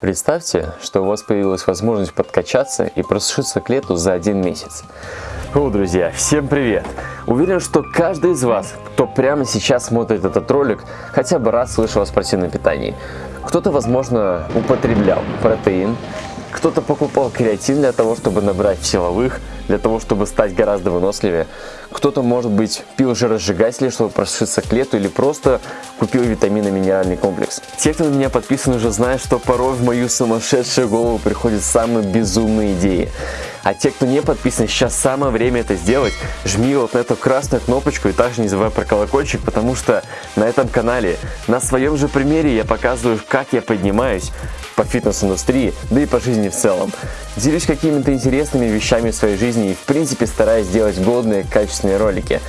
Представьте, что у вас появилась возможность подкачаться и просушиться к лету за один месяц. О, друзья, всем привет! Уверен, что каждый из вас, кто прямо сейчас смотрит этот ролик, хотя бы раз слышал о спортивном питании. Кто-то, возможно, употреблял протеин, кто-то покупал креатин для того, чтобы набрать силовых, для того, чтобы стать гораздо выносливее. Кто-то, может быть, пил жиросжигатели, чтобы прошиться к лету, или просто купил витаминно-минеральный комплекс. Те, кто на меня подписан, уже знают, что порой в мою сумасшедшую голову приходят самые безумные идеи. А те, кто не подписан, сейчас самое время это сделать. Жми вот на эту красную кнопочку и также не забывай про колокольчик, потому что на этом канале, на своем же примере я показываю, как я поднимаюсь по фитнес-индустрии, да и по жизни в целом. Делюсь какими-то интересными вещами в своей жизни и в принципе стараюсь сделать годные, качественные ролики.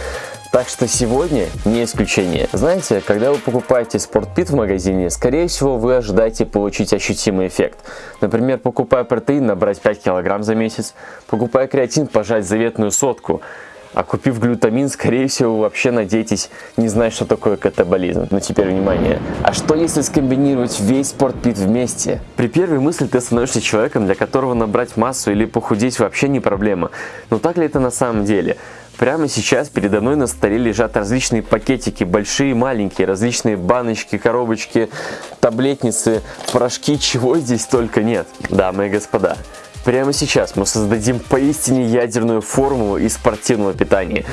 Так что сегодня не исключение. Знаете, когда вы покупаете спортпит в магазине, скорее всего вы ожидаете получить ощутимый эффект. Например, покупая протеин, набрать 5 кг за месяц, покупая креатин, пожать заветную сотку. А купив глютамин, скорее всего, вообще надеетесь не знать, что такое катаболизм. Но теперь внимание. А что если скомбинировать весь спортпит вместе? При первой мысли ты становишься человеком, для которого набрать массу или похудеть вообще не проблема. Но так ли это на самом деле? Прямо сейчас передо мной на столе лежат различные пакетики, большие и маленькие, различные баночки, коробочки, таблетницы, порошки, чего здесь только нет. Дамы и господа, прямо сейчас мы создадим поистине ядерную формулу из спортивного питания.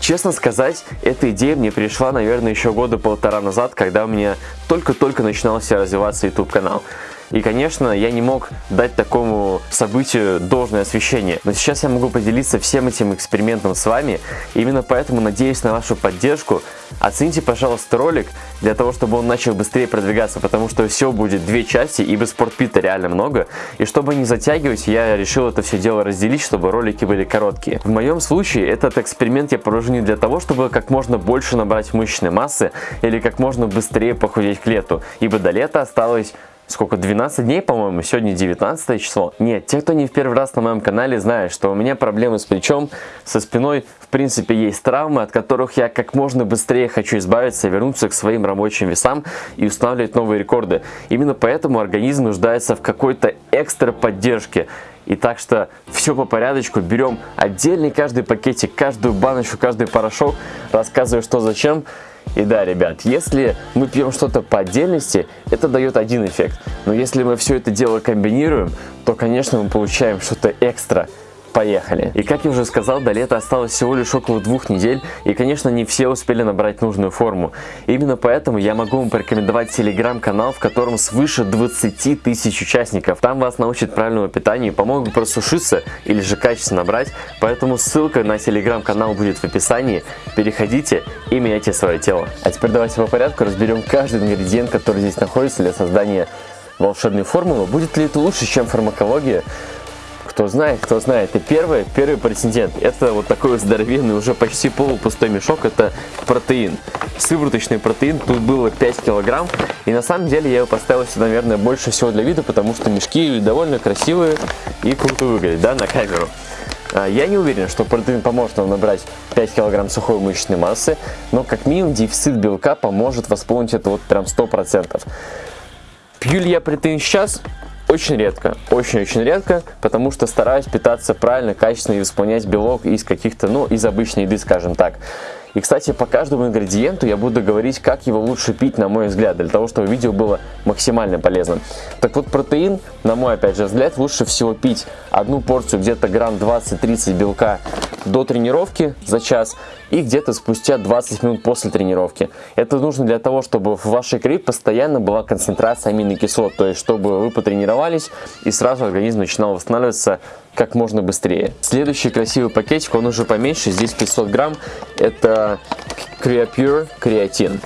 Честно сказать, эта идея мне пришла, наверное, еще года полтора назад, когда у меня только-только начинался развиваться YouTube канал. И, конечно, я не мог дать такому событию должное освещение. Но сейчас я могу поделиться всем этим экспериментом с вами. Именно поэтому надеюсь на вашу поддержку. Оцените, пожалуйста, ролик для того, чтобы он начал быстрее продвигаться, потому что все будет две части, ибо спортпита реально много. И чтобы не затягивать, я решил это все дело разделить, чтобы ролики были короткие. В моем случае этот эксперимент я провожу не для того, чтобы как можно больше набрать мышечной массы или как можно быстрее похудеть к лету, ибо до лета осталось сколько, 12 дней, по-моему, сегодня 19 число. Нет, те, кто не в первый раз на моем канале, знают, что у меня проблемы с плечом, со спиной, в принципе, есть травмы, от которых я как можно быстрее хочу избавиться, вернуться к своим рабочим весам и устанавливать новые рекорды. Именно поэтому организм нуждается в какой-то экстра поддержке. И так что все по порядочку, берем отдельный каждый пакетик, каждую баночку, каждый порошок, рассказываю что зачем, и да, ребят, если мы пьем что-то по отдельности, это дает один эффект. Но если мы все это дело комбинируем, то, конечно, мы получаем что-то экстра поехали. И как я уже сказал, до лета осталось всего лишь около двух недель, и конечно не все успели набрать нужную форму. Именно поэтому я могу вам порекомендовать телеграм-канал, в котором свыше 20 тысяч участников. Там вас научат правильному питанию, помогут просушиться или же качественно набрать, поэтому ссылка на телеграм-канал будет в описании. Переходите и меняйте свое тело. А теперь давайте по порядку разберем каждый ингредиент, который здесь находится для создания волшебной формулы. Будет ли это лучше, чем фармакология? Кто знает, кто знает. И первый, первый претендент, это вот такой здоровенный, уже почти полупустой мешок, это протеин. Сывороточный протеин, тут было 5 килограмм. И на самом деле я его поставил сюда, наверное, больше всего для вида, потому что мешки довольно красивые и круто выглядят, да, на камеру. А, я не уверен, что протеин поможет вам набрать 5 кг сухой мышечной массы, но как минимум дефицит белка поможет восполнить это вот прям 100%. Пью ли я протеин сейчас? Очень редко, очень-очень редко, потому что стараюсь питаться правильно, качественно и восполнять белок из каких-то, ну, из обычной еды, скажем так. И, кстати, по каждому ингредиенту я буду говорить, как его лучше пить, на мой взгляд, для того, чтобы видео было максимально полезным. Так вот, протеин, на мой, опять же, взгляд, лучше всего пить одну порцию, где-то грамм 20-30 белка до тренировки за час и где-то спустя 20 минут после тренировки. Это нужно для того, чтобы в вашей крови постоянно была концентрация аминокислот, то есть чтобы вы потренировались и сразу организм начинал восстанавливаться как можно быстрее. Следующий красивый пакетик, он уже поменьше, здесь 500 грамм, это Creapure креатин.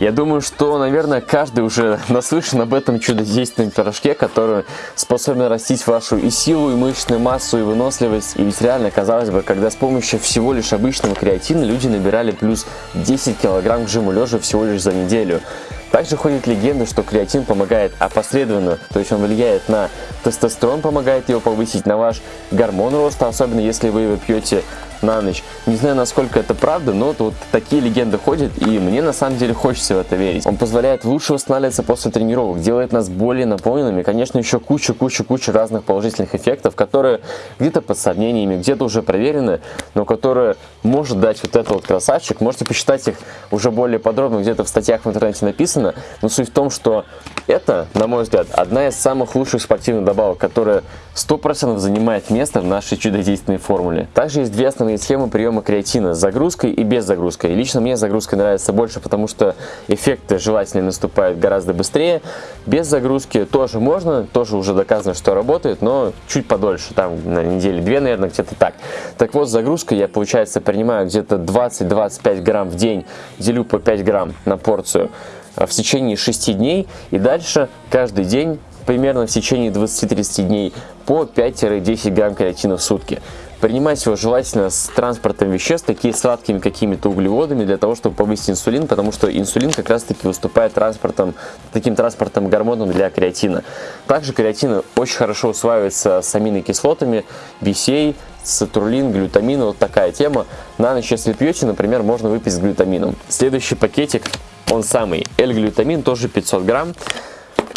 Я думаю, что, наверное, каждый уже наслышан об этом чудодейственном пирожке, который способен растить вашу и силу, и мышечную массу, и выносливость. И ведь реально, казалось бы, когда с помощью всего лишь обычного креатина люди набирали плюс 10 килограмм к жиму лежа всего лишь за неделю. Также ходит легенда, что креатин помогает опосредованно, то есть он влияет на тестостерон помогает его повысить, на ваш гормон роста, особенно если вы его пьете на ночь. Не знаю, насколько это правда, но вот такие легенды ходят, и мне на самом деле хочется в это верить. Он позволяет лучше восстанавливаться после тренировок, делает нас более наполненными, конечно, еще куча-куча-куча разных положительных эффектов, которые где-то под сомнениями, где-то уже проверены, но которые может дать вот этот вот красавчик. Можете посчитать их уже более подробно, где-то в статьях в интернете написано, но суть в том, что это, на мой взгляд, одна из самых лучших спортивных добавок, которая 100% занимает место в нашей чудодейственной формуле. Также есть две основные схемы приема креатина с загрузкой и без загрузки. лично мне загрузка нравится больше, потому что эффекты желательно наступают гораздо быстрее. Без загрузки тоже можно, тоже уже доказано, что работает, но чуть подольше, там на неделе две, наверное, где-то так. Так вот, с загрузкой я, получается, принимаю где-то 20-25 грамм в день, делю по 5 грамм на порцию а, в течение 6 дней и дальше каждый день примерно в течение 20-30 дней по 5-10 грамм креатина в сутки. Принимать его желательно с транспортом веществ, такие сладкими какими-то углеводами, для того, чтобы повысить инсулин, потому что инсулин как раз-таки выступает транспортом, таким транспортом гормоном для креатина. Также креатин очень хорошо усваивается с аминокислотами, BCA, сатурлин, глютамин, вот такая тема. На ночь, если пьете, например, можно выпить с глютамином. Следующий пакетик, он самый, L-глютамин, тоже 500 грамм.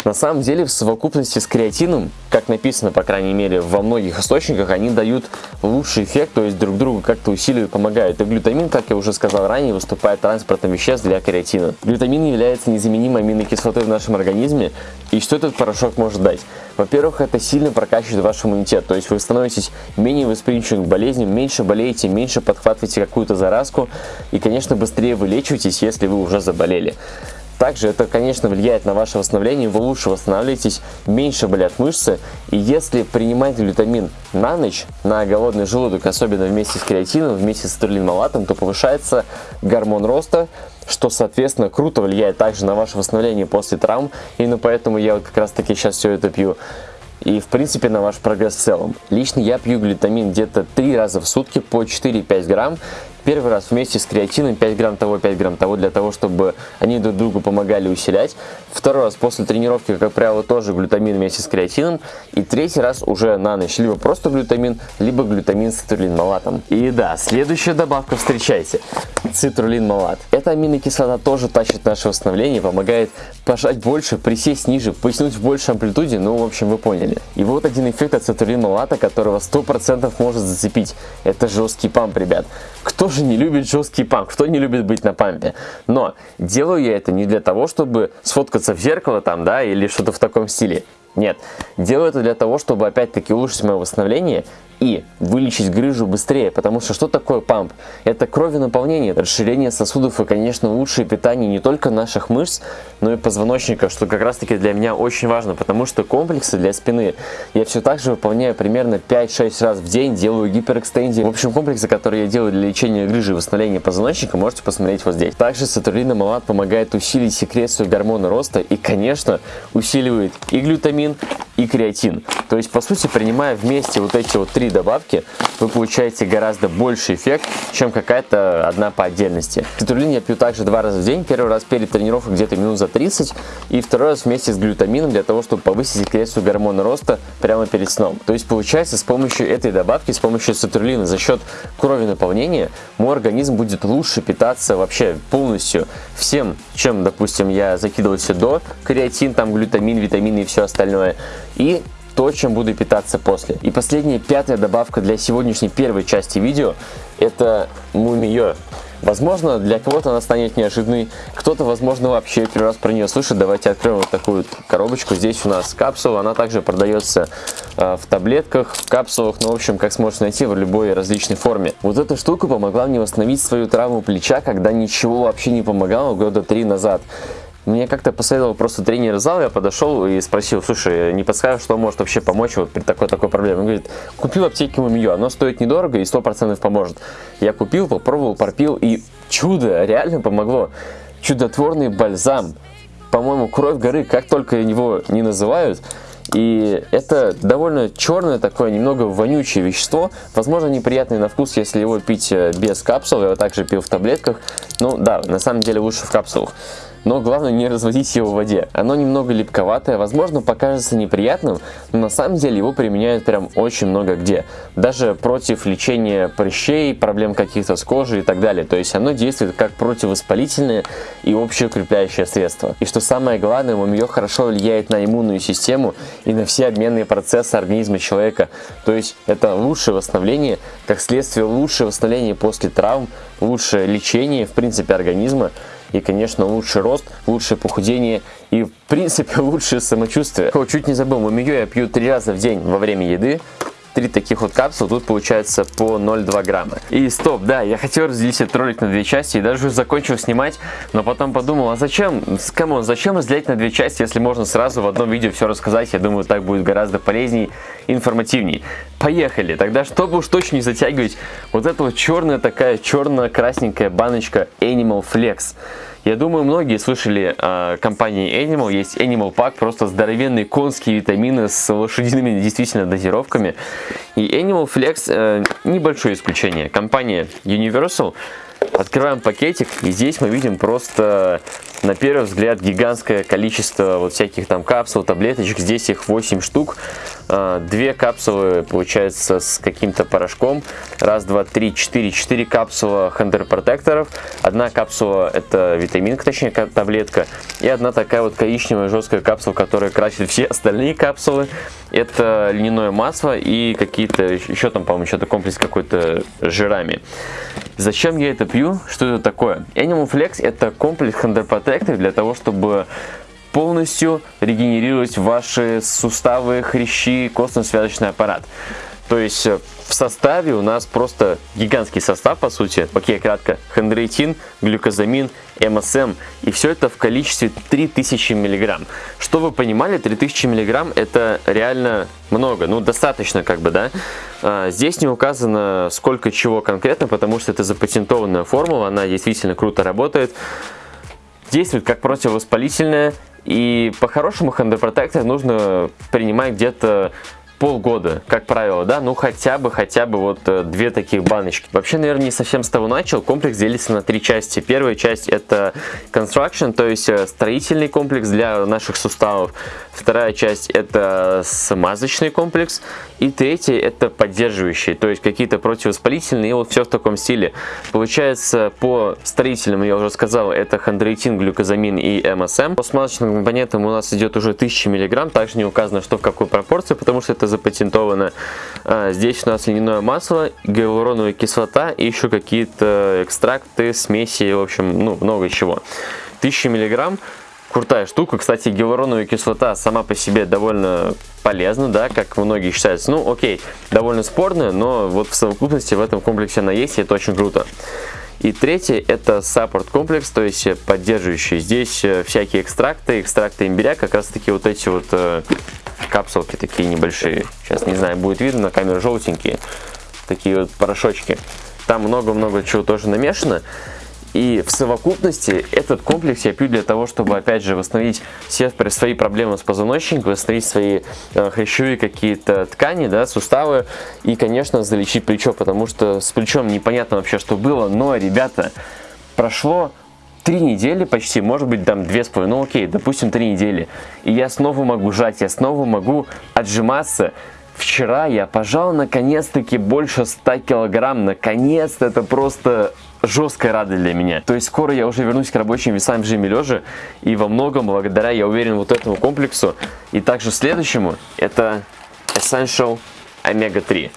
На самом деле в совокупности с креатином, как написано, по крайней мере, во многих источниках, они дают лучший эффект, то есть друг другу как-то усиливают, помогают. И глютамин, как я уже сказал ранее, выступает транспортным веществ для креатина. Глютамин является незаменимой аминокислотой в нашем организме. И что этот порошок может дать? Во-первых, это сильно прокачивает ваш иммунитет, то есть вы становитесь менее восприимчивым к болезням, меньше болеете, меньше подхватываете какую-то заразку и, конечно, быстрее вылечиваетесь, если вы уже заболели. Также это, конечно, влияет на ваше восстановление, вы лучше восстанавливаетесь, меньше болят мышцы. И если принимать глютамин на ночь, на голодный желудок, особенно вместе с креатином, вместе с турлинмалатом, то повышается гормон роста, что, соответственно, круто влияет также на ваше восстановление после травм. Именно поэтому я вот как раз таки сейчас все это пью и в принципе на ваш прогресс в целом. Лично я пью глютамин где-то 3 раза в сутки по 4-5 грамм Первый раз вместе с креатином 5 грамм того, 5 грамм того, для того, чтобы они друг другу помогали усилять. Второй раз после тренировки, как правило, тоже глютамин вместе с креатином. И третий раз уже на ночь, либо просто глютамин, либо глютамин с цитрулин-малатом. И да, следующая добавка, встречайте, цитрулин-малат. Эта аминокислота тоже тащит наше восстановление, помогает пожать больше, присесть ниже, потянуть в большей амплитуде, ну, в общем, вы поняли. И вот один эффект от цитрулин-малата, которого 100% может зацепить. Это жесткий памп, ребят. Кто же не любит жесткий памп? Кто не любит быть на пампе? Но делаю я это не для того, чтобы сфоткаться в зеркало там, да, или что-то в таком стиле. Нет, делаю это для того, чтобы опять-таки улучшить мое восстановление и вылечить грыжу быстрее, потому что что такое памп? Это кровенаполнение, расширение сосудов и, конечно, лучшее питание не только наших мышц, но и позвоночника, что как раз таки для меня очень важно, потому что комплексы для спины я все так же выполняю примерно 5-6 раз в день, делаю гиперэкстензии. В общем, комплексы, которые я делаю для лечения грыжи и восстановления позвоночника, можете посмотреть вот здесь. Также сатурлина малат помогает усилить секрецию гормона роста и, конечно, усиливает и глютамин, и креатин. То есть, по сути, принимая вместе вот эти вот три добавки, вы получаете гораздо больше эффект, чем какая-то одна по отдельности. Цитулин я пью также два раза в день. Первый раз перед тренировкой где-то минут за 30, и второй раз вместе с глютамином для того, чтобы повысить секрецию гормона роста прямо перед сном. То есть, получается, с помощью этой добавки, с помощью цитулина, за счет крови наполнения, мой организм будет лучше питаться вообще полностью всем, чем, допустим, я закидывался до, креатин, там глютамин, витамины и все остальное. И то, чем буду питаться после. И последняя, пятая добавка для сегодняшней первой части видео, это мумиё. Возможно, для кого-то она станет неожиданной, кто-то, возможно, вообще первый раз про нее слышит. Давайте откроем вот такую коробочку. Здесь у нас капсула, она также продается э, в таблетках, в капсулах, ну, в общем, как сможете найти в любой различной форме. Вот эта штука помогла мне восстановить свою травму плеча, когда ничего вообще не помогало года три назад. Мне как-то посоветовал просто тренер зала, я подошел и спросил, слушай, не подскажешь, что может вообще помочь вот при такой-такой проблеме? Он говорит, купил аптеки Мумиё, оно стоит недорого и 100% поможет. Я купил, попробовал, пропил и чудо, реально помогло. Чудотворный бальзам, по-моему, кровь горы, как только его не называют, и это довольно черное такое, немного вонючее вещество. Возможно, неприятный на вкус, если его пить э, без капсул. Я его также пил в таблетках. Ну да, на самом деле лучше в капсулах. Но главное не разводить его в воде. Оно немного липковатое, возможно покажется неприятным, но на самом деле его применяют прям очень много где. Даже против лечения прыщей, проблем каких-то с кожей и так далее. То есть оно действует как противовоспалительное и общеукрепляющее средство. И что самое главное, мумиё хорошо влияет на иммунную систему и на все обменные процессы организма человека. То есть это лучшее восстановление, как следствие лучшее восстановление после травм, лучшее лечение в принципе организма и, конечно, лучший рост, лучшее похудение и, в принципе, лучшее самочувствие. О, чуть не забыл, мумию я пью три раза в день во время еды, три таких вот капсулы, тут получается по 0,2 грамма. И стоп, да, я хотел разделить этот ролик на две части и даже уже закончил снимать, но потом подумал, а зачем, come on, зачем разделять на две части, если можно сразу в одном видео все рассказать, я думаю, так будет гораздо полезней, информативней. Поехали, тогда чтобы уж точно не затягивать, вот эта вот черная такая, черно-красненькая баночка Animal Flex. Я думаю, многие слышали о компании Animal. Есть Animal Pack, просто здоровенные конские витамины с лошадиными действительно дозировками. И Animal Flex э, небольшое исключение. Компания Universal Открываем пакетик, и здесь мы видим просто, на первый взгляд, гигантское количество вот всяких там капсул, таблеточек. Здесь их 8 штук. А, две капсулы, получается, с каким-то порошком. Раз, два, три, четыре. Четыре капсулы хендер-протекторов. Одна капсула это витаминка, точнее таблетка. И одна такая вот коричневая жесткая капсула, которая красит все остальные капсулы. Это льняное масло и какие-то, еще там, по-моему, что-то комплекс какой-то жирами. Зачем я это пью? Что это такое? Animal Flex это комплекс протекторов для того, чтобы полностью регенерировать ваши суставы, хрящи, костно-связочный аппарат. То есть э, в составе у нас просто гигантский состав, по сути. Окей, кратко. Хондроитин, глюкозамин, МСМ. И все это в количестве 3000 миллиграмм. Что вы понимали, 3000 миллиграмм это реально много. Ну, достаточно как бы, да. А, здесь не указано сколько чего конкретно, потому что это запатентованная формула. Она действительно круто работает. Действует как противовоспалительная и по-хорошему хендопротектор нужно принимать где-то полгода, как правило, да, ну хотя бы, хотя бы вот э, две таких баночки. Вообще, наверное, не совсем с того начал. Комплекс делится на три части. Первая часть это construction, то есть э, строительный комплекс для наших суставов. Вторая часть это смазочный комплекс. И третья это поддерживающий, то есть какие-то противовоспалительные, и вот все в таком стиле. Получается, по строительным, я уже сказал, это хондроитин, глюкозамин и МСМ. По смазочным компонентам у нас идет уже 1000 мг, также не указано, что в какой пропорции, потому что это запатентовано. А, здесь у нас льняное масло, гиалуроновая кислота и еще какие-то экстракты, смеси, в общем, ну, много чего. 1000 миллиграмм крутая штука. Кстати, гиалуроновая кислота сама по себе довольно полезна, да, как многие считают. Ну, окей, довольно спорная, но вот в совокупности в этом комплексе она есть, и это очень круто. И третье это саппорт комплекс, то есть поддерживающий. Здесь э, всякие экстракты, экстракты имбиря, как раз таки вот эти вот э, капсулки такие небольшие. Сейчас не знаю, будет видно на камеру желтенькие. Такие вот порошочки. Там много-много чего тоже намешано. И в совокупности этот комплекс я пью для того, чтобы, опять же, восстановить все свои проблемы с позвоночником, восстановить свои э, хрящевые какие-то ткани, да, суставы и, конечно, залечить плечо, потому что с плечом непонятно вообще, что было, но, ребята, прошло три недели почти, может быть там две с половиной, ну окей, допустим три недели, и я снова могу жать, я снова могу отжиматься, Вчера я пожал наконец-таки больше 100 килограмм. Наконец-то это просто жесткая радость для меня. То есть скоро я уже вернусь к рабочим весам в режиме лежа. И во многом благодаря, я уверен, вот этому комплексу. И также следующему, это Essential Omega-3.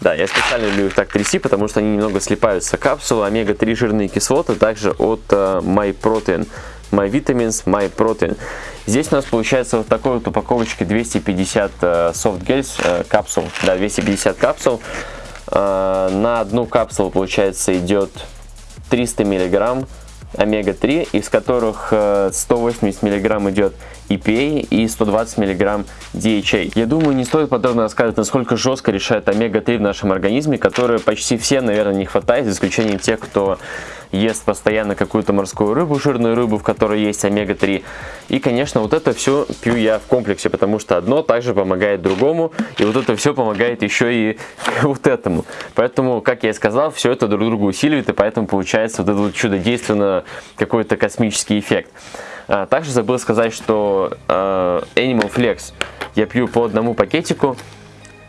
Да, я специально люблю их так трясти, потому что они немного слипаются. Капсулы омега-3 жирные кислоты, также от uh, MyProtein. My Vitamins, My Protein. Здесь у нас получается вот такой вот упаковочки 250 uh, soft gels uh, капсул. Да, 250 капсул. Uh, на одну капсулу, получается, идет 300 миллиграмм омега-3, из которых 180 мг идет EPA и 120 мг DHA. Я думаю, не стоит подробно рассказывать, насколько жестко решает омега-3 в нашем организме, которые почти все, наверное, не хватает, за исключением тех, кто ест постоянно какую-то морскую рыбу, жирную рыбу, в которой есть омега-3. И, конечно, вот это все пью я в комплексе, потому что одно также помогает другому, и вот это все помогает еще и вот этому. Поэтому, как я и сказал, все это друг друга усиливает, и поэтому получается вот этот вот чудодейственно какой-то космический эффект. А, также забыл сказать, что э, Animal Flex я пью по одному пакетику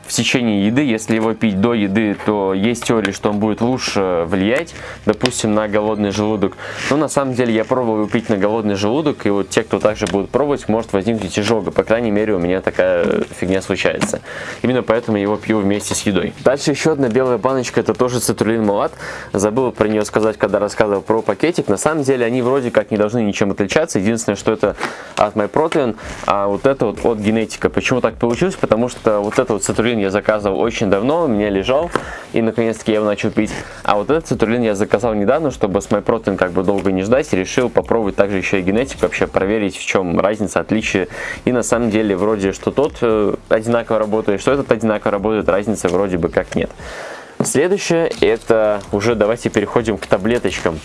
в течение еды. Если его пить до еды, то есть теория, что он будет лучше влиять, допустим, на голодный желудок. Но на самом деле я пробовал его пить на голодный желудок, и вот те, кто также будут пробовать, может возникнуть изжога. По крайней мере, у меня такая фигня случается. Именно поэтому я его пью вместе с едой. Дальше еще одна белая баночка, это тоже цитрулин малат. Забыл про нее сказать, когда рассказывал про пакетик. На самом деле они вроде как не должны ничем отличаться. Единственное, что это от MyProtein, а вот это вот от генетика. Почему так получилось? Потому что вот это вот цитрулин цитрулин я заказывал очень давно, у меня лежал, и наконец-таки я его начал пить. А вот этот цитрулин я заказал недавно, чтобы с MyProtein как бы долго не ждать, и решил попробовать также еще и генетику, вообще проверить, в чем разница, отличие. И на самом деле вроде, что тот э, одинаково работает, что этот одинаково работает, разницы вроде бы как нет. Следующее, это уже давайте переходим к таблеточкам.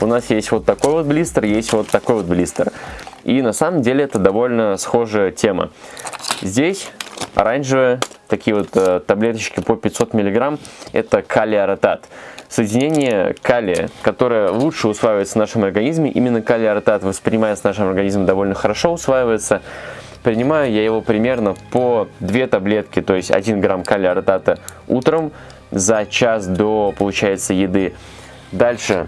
У нас есть вот такой вот блистер, есть вот такой вот блистер. И на самом деле это довольно схожая тема. Здесь оранжевая такие вот э, таблеточки по 500 мг, это калий-аратат. Соединение калия, которое лучше усваивается в нашем организме, именно калий-аратат воспринимается нашим организмом довольно хорошо, усваивается. Принимаю я его примерно по 2 таблетки, то есть 1 грамм калия-аратата утром за час до, получается, еды. Дальше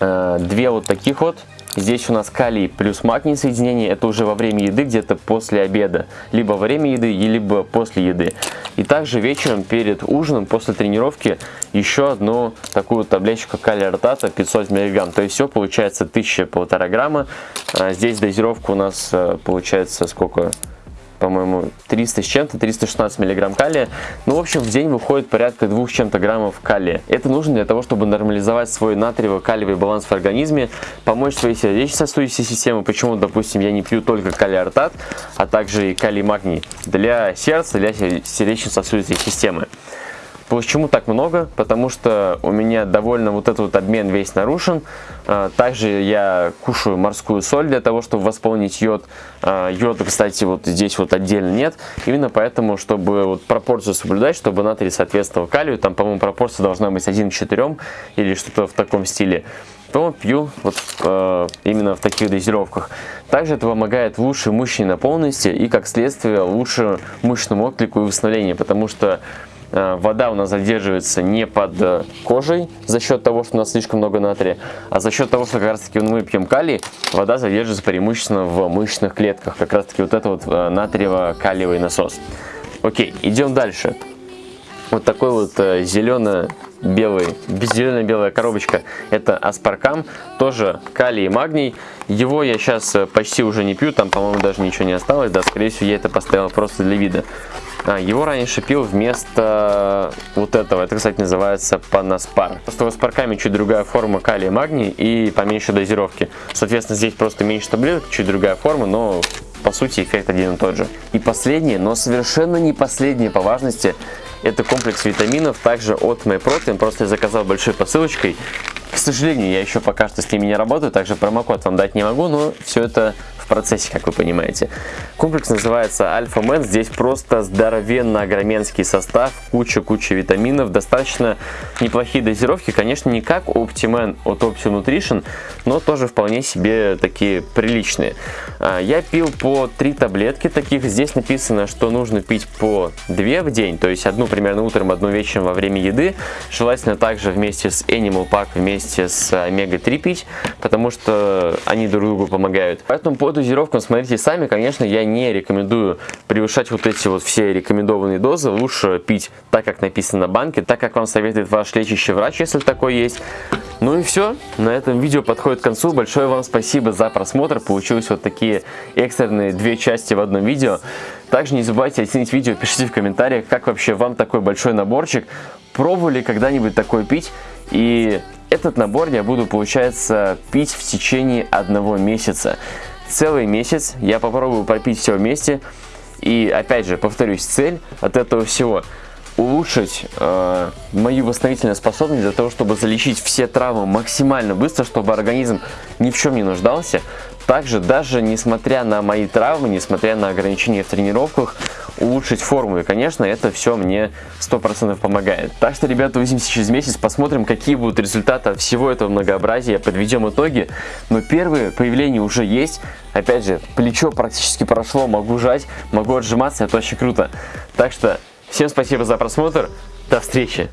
э, две вот таких вот Здесь у нас калий плюс магний соединение, это уже во время еды, где-то после обеда. Либо во время еды, либо после еды. И также вечером перед ужином, после тренировки, еще одну такую таблеточку калия ротата 500 мг. То есть все получается 1000-1,5 грамма. А здесь дозировка у нас э, получается сколько? По-моему, 300 с чем-то, 316 миллиграмм калия. Ну, в общем, в день выходит порядка 2 с чем-то граммов калия. Это нужно для того, чтобы нормализовать свой натриево-калиевый баланс в организме, помочь своей сердечно-сосудистой системе. Почему, допустим, я не пью только калий-артат, а также и калий-магний для сердца, для сердечно-сосудистой системы. Почему так много? Потому что у меня довольно вот этот вот обмен весь нарушен. А, также я кушаю морскую соль для того, чтобы восполнить йод. А, йода, кстати, вот здесь вот отдельно нет. Именно поэтому, чтобы вот пропорцию соблюдать, чтобы натрий соответствовал калию, там, по-моему, пропорция должна быть 1 к 4 или что-то в таком стиле то пью вот э, именно в таких дозировках. Также это помогает лучшей мышечной наполненности и, как следствие, лучше мышечному отклику и восстановлению, потому что вода у нас задерживается не под э, кожей за счет того, что у нас слишком много натрия, а за счет того, что как раз таки мы пьем калий, вода задерживается преимущественно в мышечных клетках. Как раз таки вот это вот э, натриево-калиевый насос. Окей, идем дальше. Вот такой вот зелено белый, зелено-белая коробочка, это аспаркам, тоже калий и магний. Его я сейчас почти уже не пью, там, по-моему, даже ничего не осталось, да, скорее всего, я это поставил просто для вида. А, его раньше пил вместо вот этого. Это, кстати, называется панаспар. Просто с парками чуть другая форма калия и магний и поменьше дозировки. Соответственно, здесь просто меньше таблеток, чуть другая форма, но по сути эффект один и тот же. И последнее, но совершенно не последнее по важности, это комплекс витаминов, также от MyProtein. Просто я заказал большой посылочкой. К сожалению, я еще пока что с ними не работаю, также промокод вам дать не могу, но все это в процессе, как вы понимаете. Комплекс называется Альфа Мэн. Здесь просто здоровенно огроменский состав, куча-куча витаминов, достаточно неплохие дозировки. Конечно, не как Optiman от Opti Nutrition, но тоже вполне себе такие приличные. А, я пил по 3 таблетки таких. Здесь написано, что нужно пить по 2 в день, то есть одну примерно утром, одну вечером во время еды. Желательно также вместе с Animal Pack, вместе с Омега-3 пить, потому что они друг другу помогают. Поэтому по дозировкам смотрите сами, конечно, я не рекомендую превышать вот эти вот все рекомендованные дозы. Лучше пить так, как написано на банке, так, как вам советует ваш лечащий врач, если такой есть. Ну и все, на этом видео подходит к концу. Большое вам спасибо за просмотр. Получилось вот такие экстренные две части в одном видео. Также не забывайте оценить видео, пишите в комментариях, как вообще вам такой большой наборчик. Пробовали когда-нибудь такой пить? И этот набор я буду, получается, пить в течение одного месяца целый месяц я попробую пропить все вместе. И опять же, повторюсь, цель от этого всего улучшить э, мою восстановительную способность для того, чтобы залечить все травмы максимально быстро, чтобы организм ни в чем не нуждался. Также, даже несмотря на мои травмы, несмотря на ограничения в тренировках, улучшить форму. И, конечно, это все мне 100% помогает. Так что, ребята, увидимся через месяц, посмотрим, какие будут результаты от всего этого многообразия, подведем итоги. Но первые появления уже есть. Опять же, плечо практически прошло, могу жать, могу отжиматься, это очень круто. Так что, всем спасибо за просмотр, до встречи!